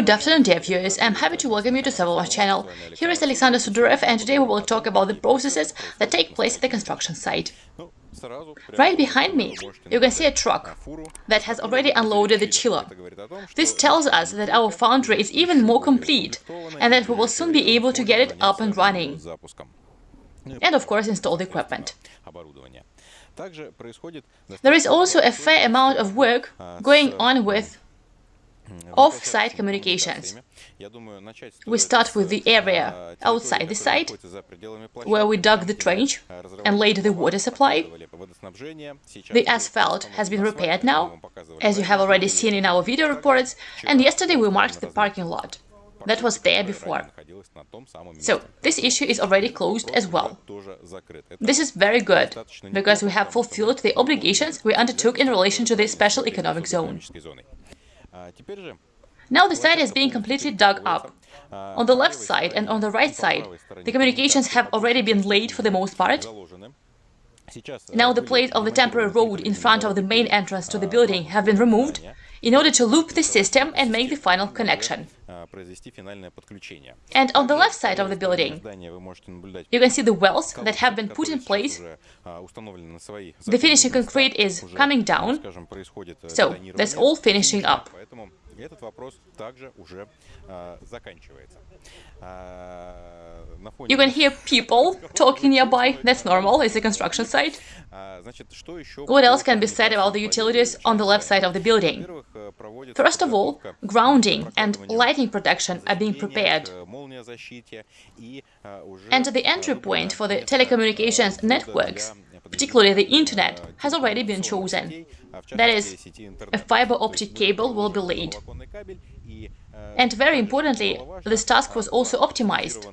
Good afternoon, dear viewers. I'm happy to welcome you to Sovelmash channel. Here is Alexander Sudarev, and today we will talk about the processes that take place at the construction site. Right behind me, you can see a truck that has already unloaded the chiller. This tells us that our foundry is even more complete and that we will soon be able to get it up and running. And of course install the equipment. There is also a fair amount of work going on with off-site communications. We start with the area outside the site, where we dug the trench and laid the water supply. The asphalt has been repaired now, as you have already seen in our video reports, and yesterday we marked the parking lot. That was there before. So, this issue is already closed as well. This is very good, because we have fulfilled the obligations we undertook in relation to the special economic zone. Now the site is being completely dug up. On the left side and on the right side, the communications have already been laid for the most part. Now the plates of the temporary road in front of the main entrance to the building have been removed in order to loop the system and make the final connection. And on the left side of the building, you can see the wells that have been put in place. The finishing concrete is coming down, so that's all finishing up. You can hear people talking nearby, that's normal, it's a construction site. What else can be said about the utilities on the left side of the building? First of all, grounding and lighting protection are being prepared. And the entry point for the telecommunications networks, particularly the internet, has already been chosen. That is, a fiber optic cable will be laid. And very importantly, this task was also optimized,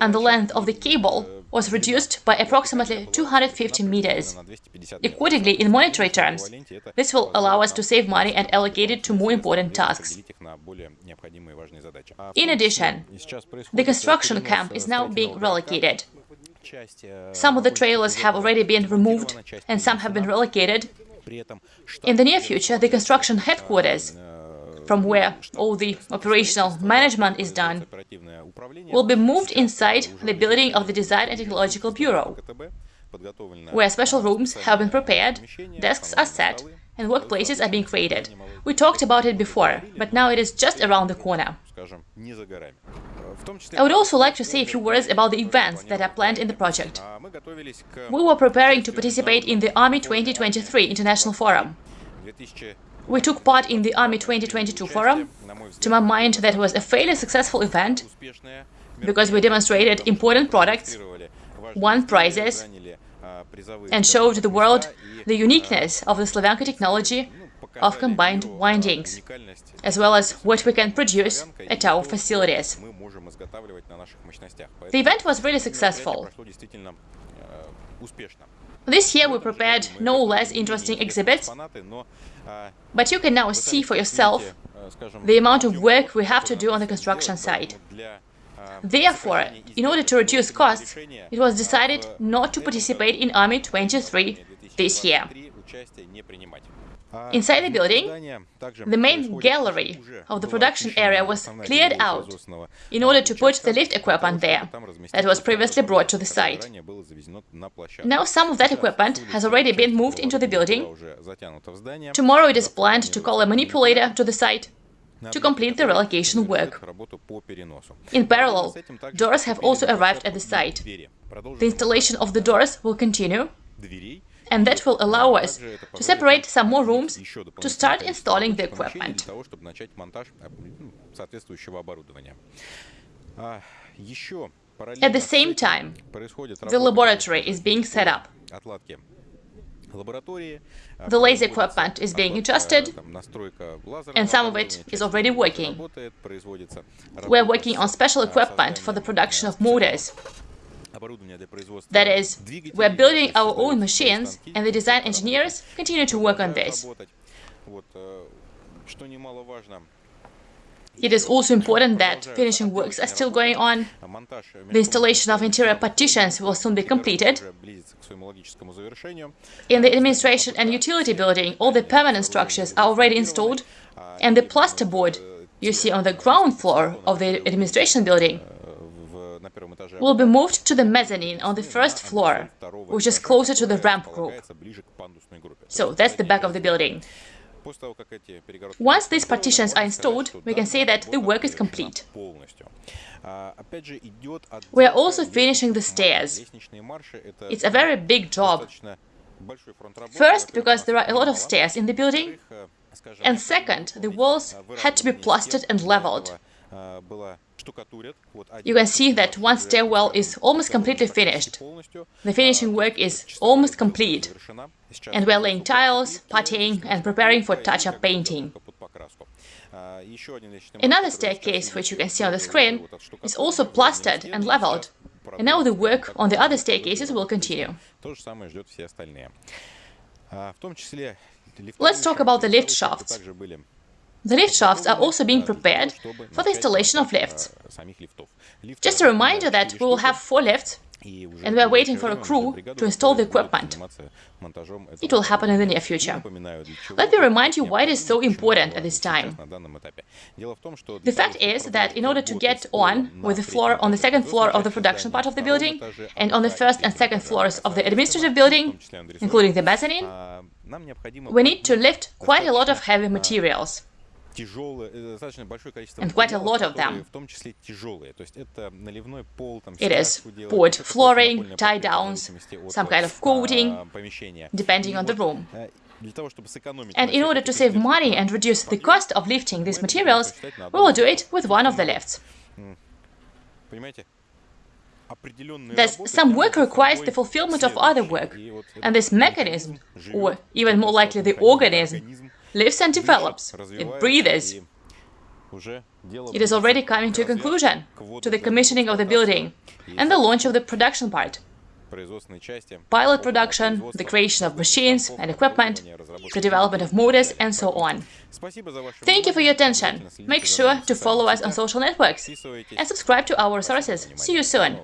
and the length of the cable was reduced by approximately 250 meters. Accordingly, in monetary terms, this will allow us to save money and allocate it to more important tasks. In addition, the construction camp is now being relocated. Some of the trailers have already been removed, and some have been relocated. In the near future, the construction headquarters from where all the operational management is done, will be moved inside the building of the Design and Technological Bureau, where special rooms have been prepared, desks are set, and workplaces are being created. We talked about it before, but now it is just around the corner. I would also like to say a few words about the events that are planned in the project. We were preparing to participate in the Army 2023 International Forum. We took part in the Army 2022 forum. To my mind, that was a fairly successful event, because we demonstrated important products, won prizes, and showed the world the uniqueness of the Slavyanka technology of combined windings, as well as what we can produce at our facilities. The event was really successful. This year we prepared no less interesting exhibits, but you can now see for yourself the amount of work we have to do on the construction site. Therefore, in order to reduce costs, it was decided not to participate in Army 23 this year. Inside the building, the main gallery of the production area was cleared out in order to put the lift equipment there that was previously brought to the site. Now some of that equipment has already been moved into the building. Tomorrow it is planned to call a manipulator to the site to complete the relocation work. In parallel, doors have also arrived at the site. The installation of the doors will continue, and that will allow us to separate some more rooms to start installing the equipment. At the same time, the laboratory is being set up. The laser equipment is being adjusted, and some of it is already working. We're working on special equipment for the production of motors. That is, we're building our own machines, and the design engineers continue to work on this. It is also important that finishing works are still going on. The installation of interior partitions will soon be completed. In the administration and utility building, all the permanent structures are already installed, and the plasterboard you see on the ground floor of the administration building will be moved to the mezzanine on the first floor, which is closer to the ramp group. So that's the back of the building. Once these partitions are installed, we can say that the work is complete. We are also finishing the stairs. It's a very big job. First, because there are a lot of stairs in the building, and second, the walls had to be plastered and leveled. You can see that one stairwell is almost completely finished. The finishing work is almost complete, and we are laying tiles, putting and preparing for touch-up painting. Another staircase, which you can see on the screen, is also plastered and leveled, and now the work on the other staircases will continue. Let's talk about the lift shafts. The lift shafts are also being prepared for the installation of lifts. Just a reminder that we will have four lifts and we are waiting for a crew to install the equipment. It will happen in the near future. Let me remind you why it is so important at this time. The fact is that in order to get on with the floor on the second floor of the production part of the building and on the first and second floors of the administrative building, including the mezzanine, we need to lift quite a lot of heavy materials. тяжелое, э, достаточно большое количество And quite a материалов, lot of которые them. в том числе тяжелые. То есть это наливной пол, там, It is стяжку делать, board это flooring, напольная tie плитка, в downs, зависимости от, some kind of а, coating, помещения. depending И on the вот, room. э, для того, чтобы сэкономить And на in всех order этих to save издержках, money and reduce the cost of lifting these materials, we will do it with one of the lifts. Понимаете? Определенные Thus, работы some тянут work за requires собой the fulfillment of other следующие. work, И вот and этот this mechanism, живет, or even more likely the этот organism, организм lives and develops, it breathes. It is already coming to a conclusion, to the commissioning of the building and the launch of the production part. Pilot production, the creation of machines and equipment, the development of motors and so on. Thank you for your attention. Make sure to follow us on social networks and subscribe to our sources. See you soon!